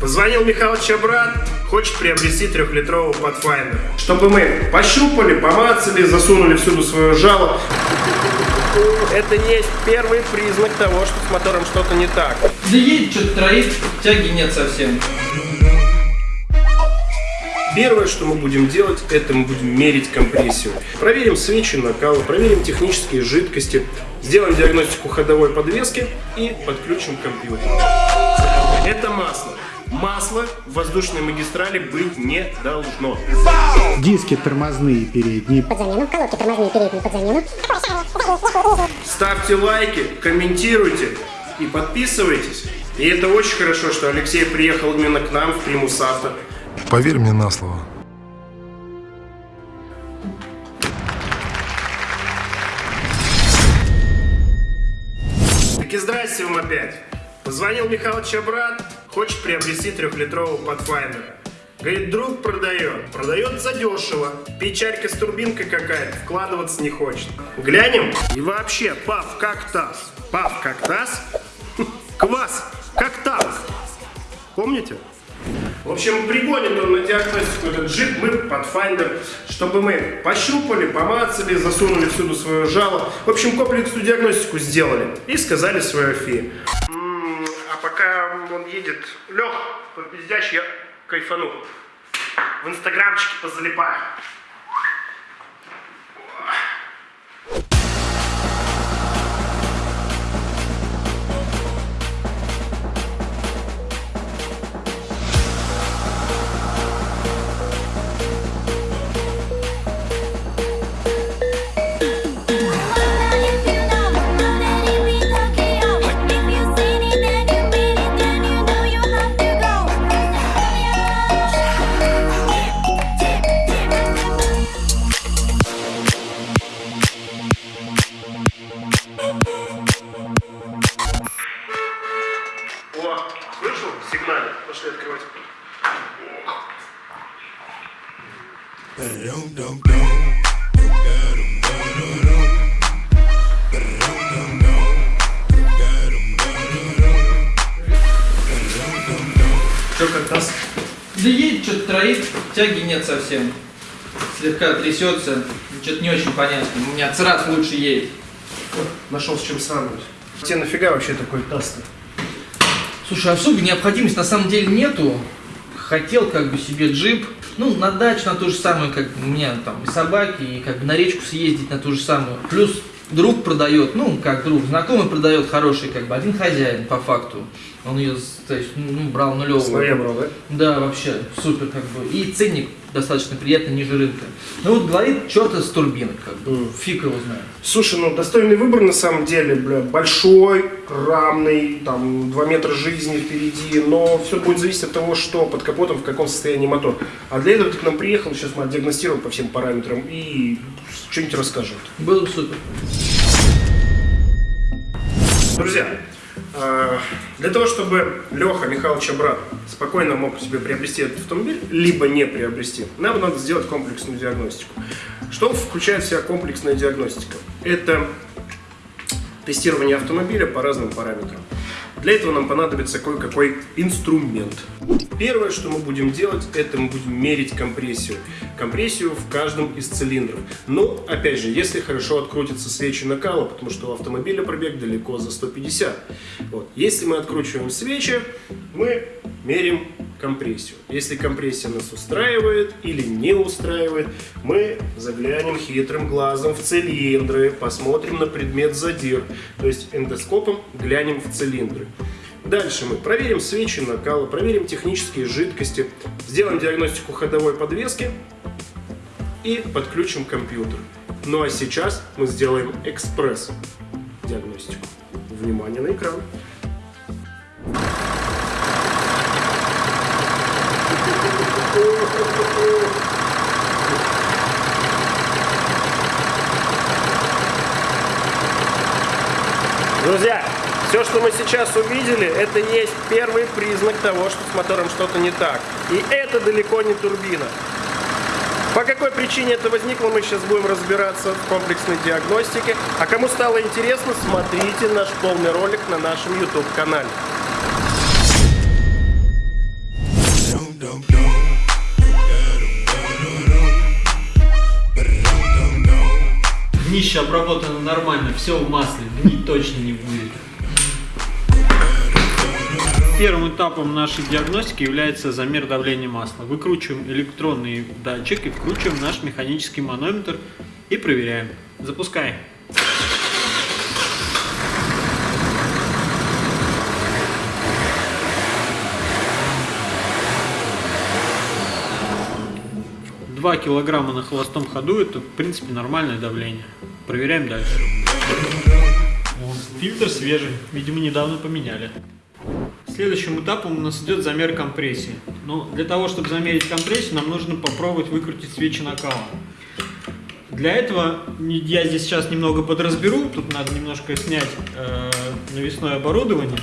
Позвонил Михалыч брат, хочет приобрести трехлитровый Pathfinder. Чтобы мы пощупали, помацали, засунули всюду свое жало. Это не есть первый признак того, что с мотором что-то не так. Да едет что-то троит, тяги нет совсем. Первое, что мы будем делать, это мы будем мерить компрессию. Проверим свечи накала, проверим технические жидкости, сделаем диагностику ходовой подвески и подключим компьютер. Это масло. Масла в воздушной магистрали быть не должно. Диски тормозные передние. под замену, колодки тормозные передние под замену. Ставьте лайки, комментируйте и подписывайтесь. И это очень хорошо, что Алексей приехал именно к нам в Примус Авто. Поверь мне на слово. Таки здрасте вам опять. Позвонил Михалыч брат, хочет приобрести трехлитровый Pathfinder. Говорит, друг продает, продает задешево. Печарька с турбинкой какая-то, вкладываться не хочет. Глянем? И вообще, пав как таз. Пав как таз. Квас как таз. Помните? В общем, пригонит он на диагностику этот джип, мы Pathfinder, чтобы мы пощупали, помацали, засунули всюду свое жало. В общем, комплексную диагностику сделали и сказали свое фи. А пока он едет, Лех, попиздящий, я кайфану. В инстаграмчике позалипаю. О, слышал? Сигнале. Пошли открывать. Что как нас? Да едет что-то троит, тяги нет совсем. Слегка трясется, что-то не очень понятно. У меня црат лучше едет. Нашел с чем сравнивать. Тебе нафига вообще такой таз-то? Слушай, особой необходимости на самом деле нету. Хотел как бы себе джип, ну, на дачу на то же самое, как у меня там и собаки, и как бы на речку съездить на ту же самую. Плюс друг продает, ну, как друг, знакомый продает хороший, как бы, один хозяин, по факту. Он ее, то есть, ну, брал нулевую. Своя брал, да? Да, вообще, супер, как бы. И ценник достаточно приятный, ниже рынка. Ну вот говорит, что-то с турбинок, как бы. Мгм. Фиг его знает. Слушай, ну достойный выбор на самом деле, бля, большой, рамный, там 2 метра жизни впереди, но все будет зависеть от того, что под капотом, в каком состоянии мотор. А для этого ты к нам приехал, сейчас мы отдиагностируем по всем параметрам и что-нибудь расскажет. Было бы супер. Друзья, для того, чтобы Леха Михайлович брат спокойно мог себе приобрести этот автомобиль, либо не приобрести, нам надо сделать комплексную диагностику. Что включает в себя комплексная диагностика? Это тестирование автомобиля по разным параметрам. Для этого нам понадобится кое-какой инструмент. Первое, что мы будем делать, это мы будем мерить компрессию. Компрессию в каждом из цилиндров. Но, опять же, если хорошо открутятся свечи накала, потому что у автомобиля пробег далеко за 150. Вот. Если мы откручиваем свечи, мы мерим компрессию. Если компрессия нас устраивает или не устраивает, мы заглянем хитрым глазом в цилиндры, посмотрим на предмет задир, то есть эндоскопом глянем в цилиндры. Дальше мы проверим свечи накала, проверим технические жидкости, сделаем диагностику ходовой подвески и подключим компьютер. Ну а сейчас мы сделаем экспресс диагностику. Внимание на экран. Все, что мы сейчас увидели, это есть первый признак того, что с мотором что-то не так. И это далеко не турбина. По какой причине это возникло, мы сейчас будем разбираться в комплексной диагностике. А кому стало интересно, смотрите наш полный ролик на нашем YouTube-канале. Днище обработано нормально, все в масле, гнить точно не будет. Первым этапом нашей диагностики является замер давления масла. Выкручиваем электронный датчик и вкручиваем наш механический манометр и проверяем. Запускай. Два килограмма на холостом ходу это в принципе нормальное давление. Проверяем дальше. Фильтр свежий, видимо недавно поменяли. Следующим этапом у нас идет замер компрессии. Но для того, чтобы замерить компрессию, нам нужно попробовать выкрутить свечи накала. Для этого я здесь сейчас немного подразберу, тут надо немножко снять э, навесное оборудование.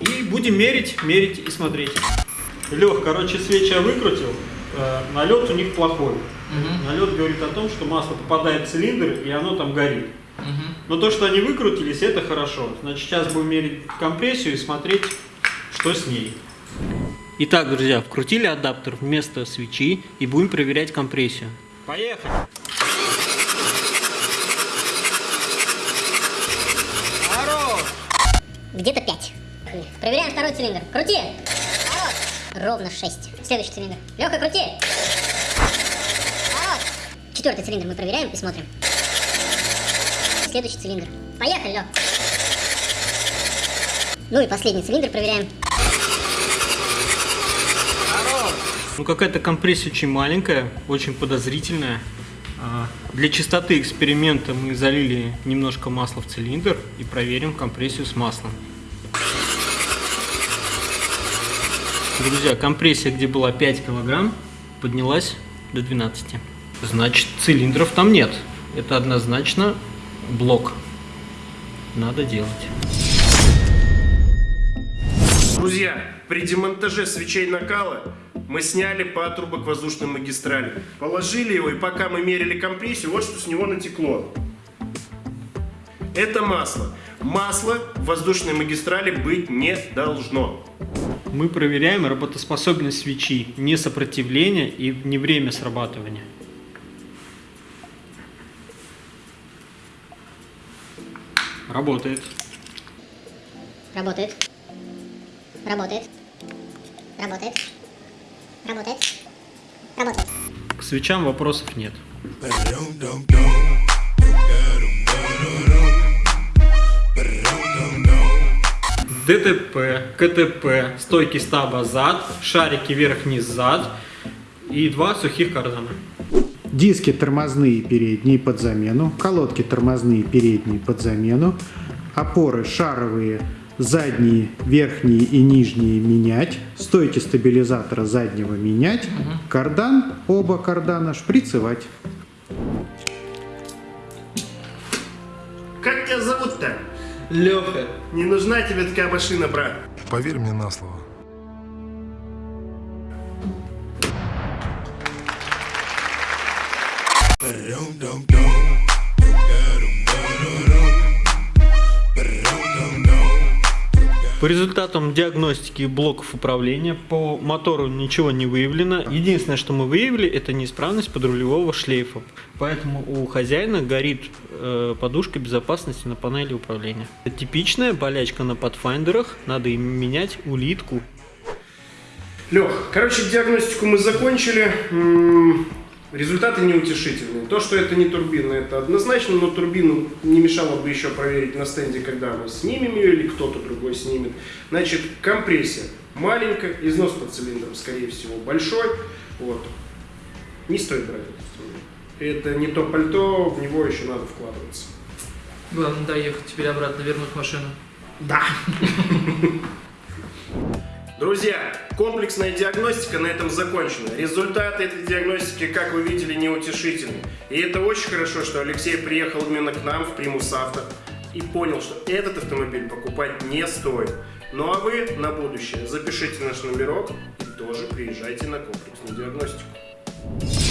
И будем мерить, мерить и смотреть. Лех, короче, свечи я выкрутил, э, налет у них плохой. Налет говорит о том, что масло попадает в цилиндр и оно там горит. Но то, что они выкрутились, это хорошо. Значит, сейчас будем мерить компрессию и смотреть, что с ней. Итак, друзья, вкрутили адаптер вместо свечи и будем проверять компрессию. Поехали! Где-то 5. Проверяем второй цилиндр. Крути! Поворот. Ровно 6. Следующий цилиндр. Леха, крути! Поворот. Четвертый цилиндр мы проверяем и смотрим. Следующий цилиндр. Поехали, Лех. Ну и последний цилиндр проверяем. Ну, какая-то компрессия очень маленькая, очень подозрительная. А, Для чистоты эксперимента мы залили немножко масла в цилиндр и проверим компрессию с маслом. Друзья, компрессия, где была 5 килограмм, поднялась до 12. Значит, цилиндров там нет. Это однозначно блок. Надо делать. Друзья, при демонтаже свечей накала мы сняли патрубок воздушной магистрали. Положили его, и пока мы мерили компрессию, вот что с него натекло. Это масло. Масло в воздушной магистрали быть не должно. Мы проверяем работоспособность свечи, не сопротивление и не время срабатывания. Работает. Работает. Работает. Работает. Работает. Работает. К свечам вопросов нет. ДТП, КТП, стойки стаба зад, шарики вверх-вниз зад и два сухих кардана. Диски тормозные передние под замену, колодки тормозные передние под замену, опоры шаровые задние, верхние и нижние менять, стойки стабилизатора заднего менять, кардан, оба кардана шприцевать. Как тебя зовут-то? Леха. Не нужна тебе такая машина, брат. Поверь мне на слово. По результатам диагностики блоков управления по мотору ничего не выявлено. Единственное, что мы выявили, это неисправность подрулевого шлейфа. Поэтому у хозяина горит э, подушка безопасности на панели управления. Это типичная болячка на подфайндерах. Надо им менять улитку. Лех, короче, диагностику мы закончили. Результаты неутешительные. То, что это не турбина, это однозначно, но турбину не мешало бы еще проверить на стенде, когда мы снимем ее или кто-то другой снимет. Значит, компрессия маленькая, износ под цилиндром, скорее всего, большой. Вот. Не стоит брать этот инструмент. Это не то пальто, в него еще надо вкладываться. Главное доехать, теперь обратно вернуть машину. Да. Друзья, комплексная диагностика на этом закончена. Результаты этой диагностики, как вы видели, неутешительны. И это очень хорошо, что Алексей приехал именно к нам в Примус Авто и понял, что этот автомобиль покупать не стоит. Ну а вы на будущее запишите наш номерок и тоже приезжайте на комплексную диагностику.